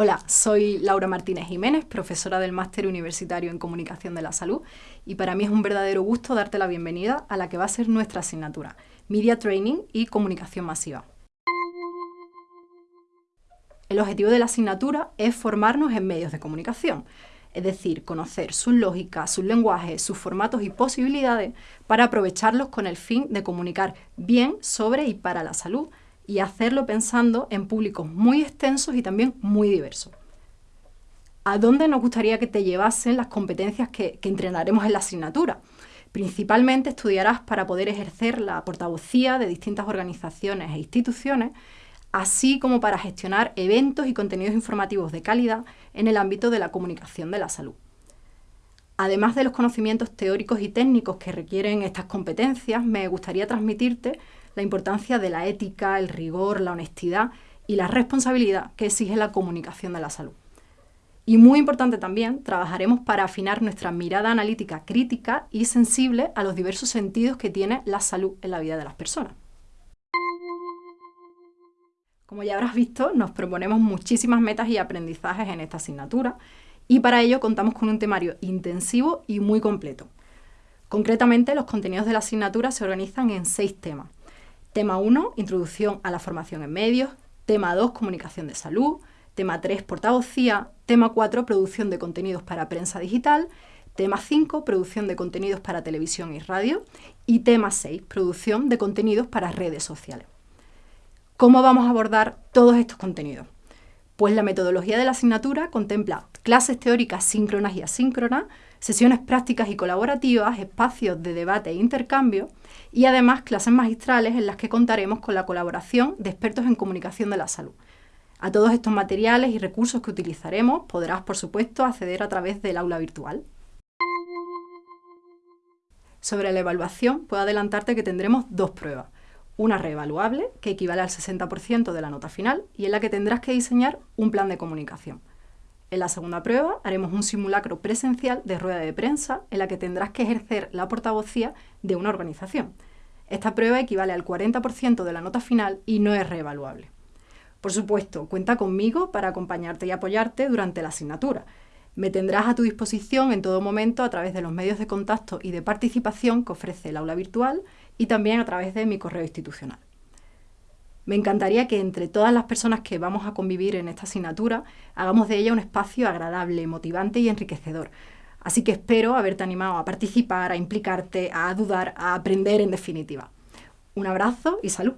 Hola, soy Laura Martínez Jiménez, profesora del Máster Universitario en Comunicación de la Salud, y para mí es un verdadero gusto darte la bienvenida a la que va a ser nuestra asignatura, Media Training y Comunicación Masiva. El objetivo de la asignatura es formarnos en medios de comunicación, es decir, conocer sus lógicas, sus lenguajes, sus formatos y posibilidades para aprovecharlos con el fin de comunicar bien sobre y para la salud, y hacerlo pensando en públicos muy extensos y también muy diversos. ¿A dónde nos gustaría que te llevasen las competencias que, entrenaremos en la asignatura? Principalmente estudiarás para poder ejercer la portavocía de distintas organizaciones e instituciones, así como para gestionar eventos y contenidos informativos de calidad en el ámbito de la comunicación de la salud. Además de los conocimientos teóricos y técnicos que requieren estas competencias, me gustaría transmitirte la importancia de la ética, el rigor, la honestidad y la responsabilidad que exige la comunicación de la salud. Y muy importante también, trabajaremos para afinar nuestra mirada analítica crítica y sensible a los diversos sentidos que tiene la salud en la vida de las personas. Como ya habrás visto, nos proponemos muchísimas metas y aprendizajes en esta asignatura y para ello contamos con un temario intensivo y muy completo. Concretamente, los contenidos de la asignatura se organizan en seis temas, Tema 1, introducción a la formación en medios. Tema 2, comunicación de salud. Tema 3, portavocía. Tema 4, producción de contenidos para prensa digital. Tema 5, producción de contenidos para televisión y radio. Y tema 6, producción de contenidos para redes sociales. ¿Cómo vamos a abordar todos estos contenidos? Pues la metodología de la asignatura contempla clases teóricas síncronas y asíncronas, sesiones prácticas y colaborativas, espacios de debate e intercambio y además clases magistrales en las que contaremos con la colaboración de expertos en comunicación de la salud. A todos estos materiales y recursos que utilizaremos podrás, por supuesto, acceder a través del aula virtual. Sobre la evaluación, puedo adelantarte que tendremos dos pruebas. Una reevaluable, que equivale al 60% de la nota final, y en la que tendrás que diseñar un plan de comunicación. En la segunda prueba haremos un simulacro presencial de rueda de prensa en la que tendrás que ejercer la portavocía de una organización. Esta prueba equivale al 40% de la nota final y no es reevaluable. Por supuesto, cuenta conmigo para acompañarte y apoyarte durante la asignatura. Me tendrás a tu disposición en todo momento a través de los medios de contacto y de participación que ofrece el aula virtual y también a través de mi correo institucional. Me encantaría que entre todas las personas que vamos a convivir en esta asignatura hagamos de ella un espacio agradable, motivante y enriquecedor. Así que espero haberte animado a participar, a implicarte, a dudar, a aprender en definitiva. Un abrazo y salud.